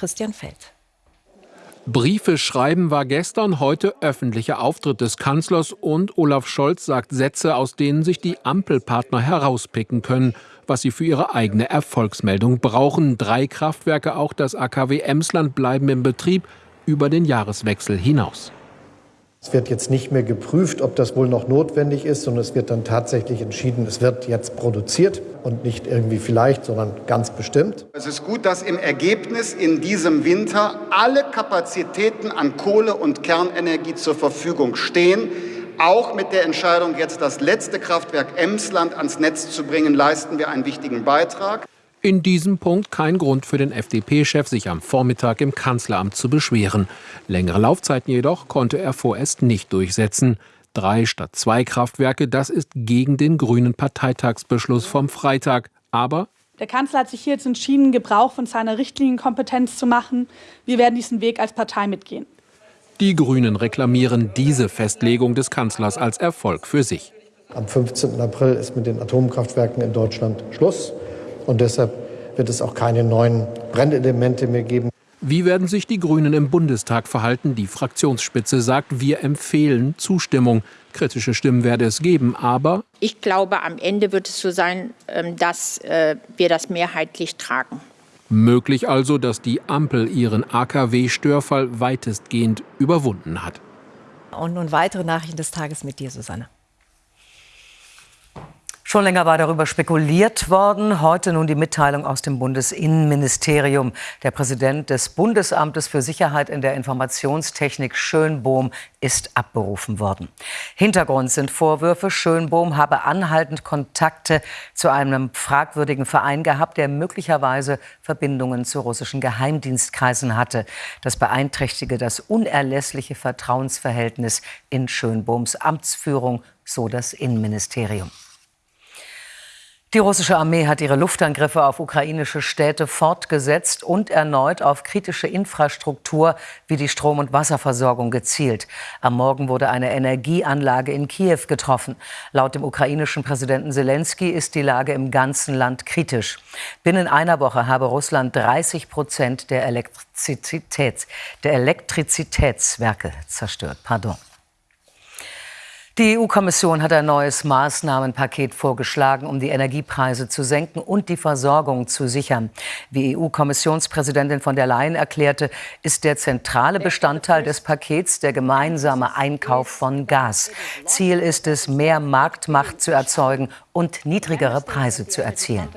Christian Feld. Briefe schreiben war gestern, heute öffentlicher Auftritt des Kanzlers und Olaf Scholz sagt Sätze, aus denen sich die Ampelpartner herauspicken können, was sie für ihre eigene Erfolgsmeldung brauchen. Drei Kraftwerke, auch das AKW Emsland, bleiben im Betrieb über den Jahreswechsel hinaus. Es wird jetzt nicht mehr geprüft, ob das wohl noch notwendig ist, sondern es wird dann tatsächlich entschieden, es wird jetzt produziert und nicht irgendwie vielleicht, sondern ganz bestimmt. Es ist gut, dass im Ergebnis in diesem Winter alle Kapazitäten an Kohle- und Kernenergie zur Verfügung stehen. Auch mit der Entscheidung, jetzt das letzte Kraftwerk Emsland ans Netz zu bringen, leisten wir einen wichtigen Beitrag. In diesem Punkt kein Grund für den FDP-Chef, sich am Vormittag im Kanzleramt zu beschweren. Längere Laufzeiten jedoch konnte er vorerst nicht durchsetzen. Drei statt zwei Kraftwerke, das ist gegen den grünen Parteitagsbeschluss vom Freitag. Aber der Kanzler hat sich hier jetzt entschieden, Gebrauch von seiner Richtlinienkompetenz zu machen. Wir werden diesen Weg als Partei mitgehen. Die Grünen reklamieren diese Festlegung des Kanzlers als Erfolg für sich. Am 15. April ist mit den Atomkraftwerken in Deutschland Schluss. Und deshalb wird es auch keine neuen Brennelemente mehr geben. Wie werden sich die Grünen im Bundestag verhalten? Die Fraktionsspitze sagt, wir empfehlen Zustimmung. Kritische Stimmen werde es geben, aber ich glaube, am Ende wird es so sein, ähm, dass äh, wir das mehrheitlich tragen. Möglich also, dass die Ampel ihren AKW-Störfall weitestgehend überwunden hat. Und nun weitere Nachrichten des Tages mit dir, Susanne. Schon länger war darüber spekuliert worden. Heute nun die Mitteilung aus dem Bundesinnenministerium. Der Präsident des Bundesamtes für Sicherheit in der Informationstechnik Schönbohm ist abberufen worden. Hintergrund sind Vorwürfe, Schönbohm habe anhaltend Kontakte zu einem fragwürdigen Verein gehabt, der möglicherweise Verbindungen zu russischen Geheimdienstkreisen hatte. Das beeinträchtige das unerlässliche Vertrauensverhältnis in Schönbohms Amtsführung, so das Innenministerium. Die russische Armee hat ihre Luftangriffe auf ukrainische Städte fortgesetzt und erneut auf kritische Infrastruktur wie die Strom- und Wasserversorgung gezielt. Am Morgen wurde eine Energieanlage in Kiew getroffen. Laut dem ukrainischen Präsidenten Zelensky ist die Lage im ganzen Land kritisch. Binnen einer Woche habe Russland 30 Prozent der, Elektrizität, der Elektrizitätswerke zerstört. Pardon. Die EU-Kommission hat ein neues Maßnahmenpaket vorgeschlagen, um die Energiepreise zu senken und die Versorgung zu sichern. Wie EU-Kommissionspräsidentin von der Leyen erklärte, ist der zentrale Bestandteil des Pakets der gemeinsame Einkauf von Gas. Ziel ist es, mehr Marktmacht zu erzeugen und niedrigere Preise zu erzielen.